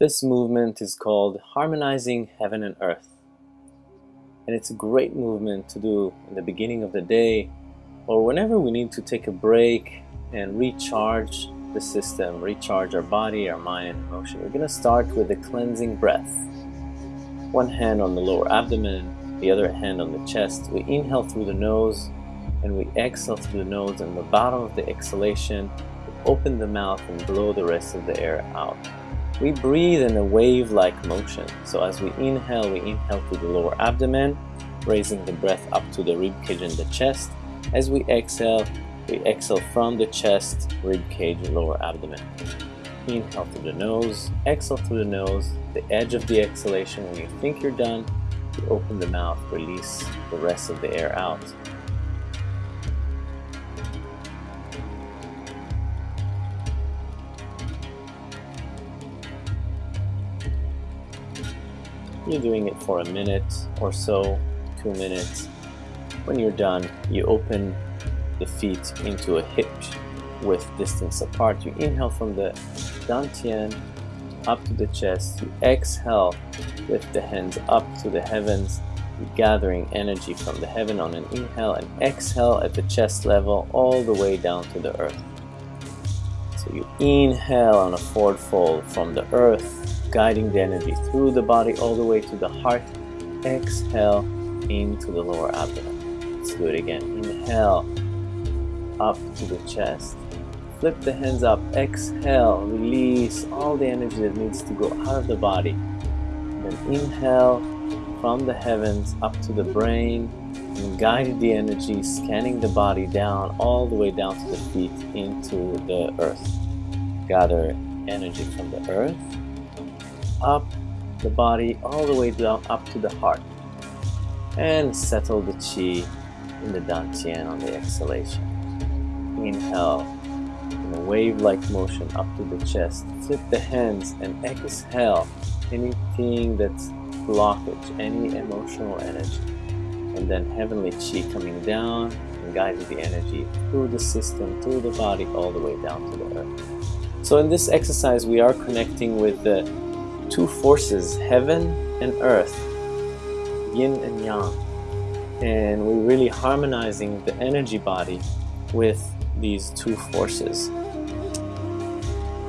This movement is called Harmonizing Heaven and Earth. And it's a great movement to do in the beginning of the day or whenever we need to take a break and recharge the system, recharge our body, our mind, emotion. We're going to start with a cleansing breath. One hand on the lower abdomen, the other hand on the chest. We inhale through the nose and we exhale through the nose and the bottom of the exhalation, we open the mouth and blow the rest of the air out. We breathe in a wave-like motion. So as we inhale, we inhale through the lower abdomen, raising the breath up to the rib cage and the chest. As we exhale, we exhale from the chest, rib cage, lower abdomen. Inhale through the nose, exhale through the nose, the edge of the exhalation. When you think you're done, you open the mouth, release the rest of the air out. You're doing it for a minute or so, two minutes. When you're done, you open the feet into a hitch with distance apart. You inhale from the dantian up to the chest. You exhale, lift the hands up to the heavens, gathering energy from the heaven on an inhale and exhale at the chest level all the way down to the earth. So you inhale on a forward fold from the earth guiding the energy through the body all the way to the heart. Exhale into the lower abdomen. Let's do it again. Inhale up to the chest. Flip the hands up. Exhale. Release all the energy that needs to go out of the body. Then inhale from the heavens up to the brain and guide the energy scanning the body down all the way down to the feet into the earth. Gather energy from the earth up the body all the way down up to the heart. And settle the chi in the dantian on the exhalation. Inhale. In a wave-like motion up to the chest. Flip the hands and exhale. Anything that's blockage any emotional energy. And then heavenly chi coming down and guiding the energy through the system through the body all the way down to the earth. So in this exercise we are connecting with the two forces, heaven and earth, yin and yang. And we're really harmonizing the energy body with these two forces.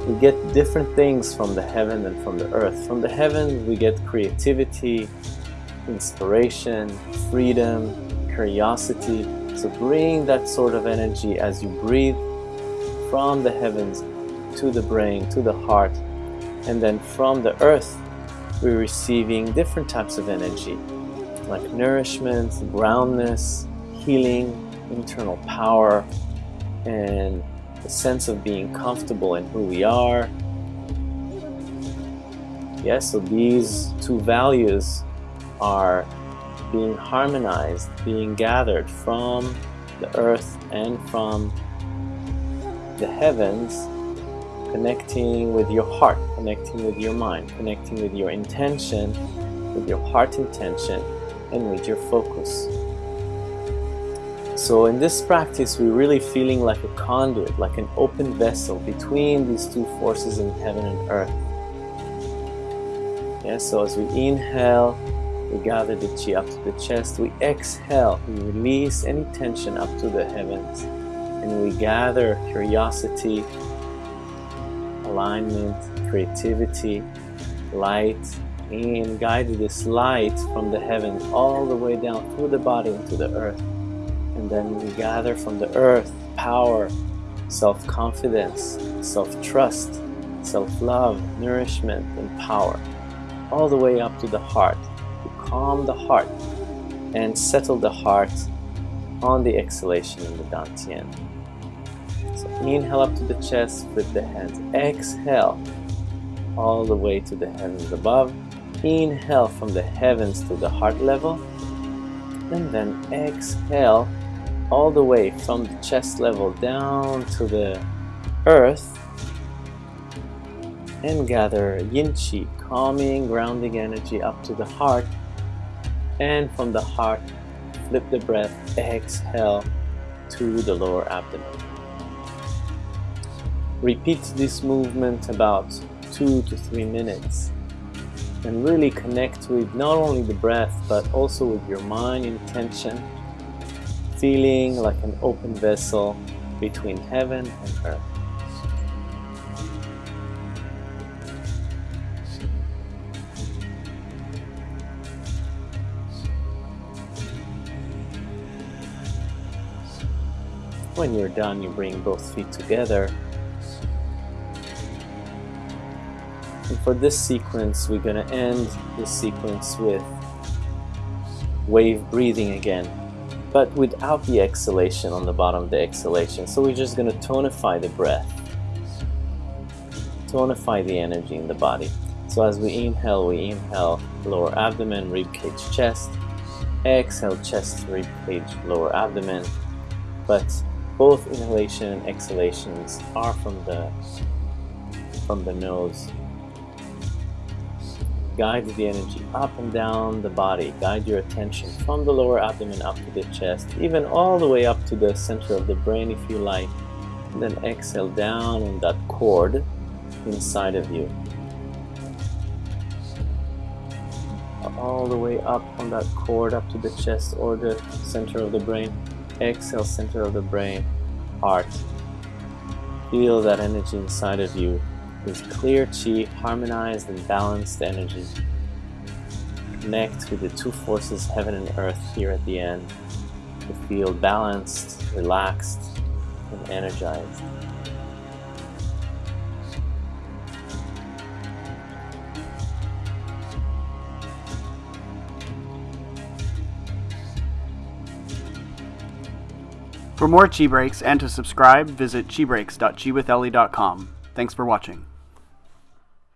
We get different things from the heaven and from the earth. From the heaven, we get creativity, inspiration, freedom, curiosity. So bring that sort of energy as you breathe from the heavens to the brain, to the heart, and then from the earth, we're receiving different types of energy, like nourishment, groundness, healing, internal power, and a sense of being comfortable in who we are. Yes, so these two values are being harmonized, being gathered from the earth and from the heavens connecting with your heart, connecting with your mind, connecting with your intention, with your heart intention, and with your focus. So in this practice, we're really feeling like a conduit, like an open vessel between these two forces in heaven and earth. Yeah, so as we inhale, we gather the chi up to the chest. We exhale, we release any tension up to the heavens. And we gather curiosity, alignment, creativity, light, and guide this light from the heavens all the way down through the body into the earth. And then we gather from the earth power, self-confidence, self-trust, self-love, nourishment, and power, all the way up to the heart, to calm the heart and settle the heart on the exhalation in the Dantian. So inhale up to the chest, flip the hands. Exhale all the way to the heavens above. Inhale from the heavens to the heart level. And then exhale all the way from the chest level down to the earth. And gather yin chi, calming, grounding energy up to the heart. And from the heart, flip the breath, exhale to the lower abdomen. Repeat this movement about two to three minutes and really connect with not only the breath but also with your mind intention feeling like an open vessel between heaven and earth When you're done, you bring both feet together. And for this sequence, we're going to end this sequence with wave breathing again, but without the exhalation on the bottom of the exhalation. So we're just going to tonify the breath, tonify the energy in the body. So as we inhale, we inhale lower abdomen, rib cage, chest. Exhale, chest, rib cage, lower abdomen. But both inhalation and exhalations are from the from the nose guide the energy up and down the body guide your attention from the lower abdomen up to the chest even all the way up to the center of the brain if you like and then exhale down on that cord inside of you. All the way up on that cord up to the chest or the center of the brain. Exhale center of the brain heart. Feel that energy inside of you clear chi harmonized and balanced energy connect with the two forces heaven and earth here at the end to feel balanced relaxed and energized For more Chi Breaks and to subscribe, visit chibreaks.chiwithellie.com. Thanks for watching.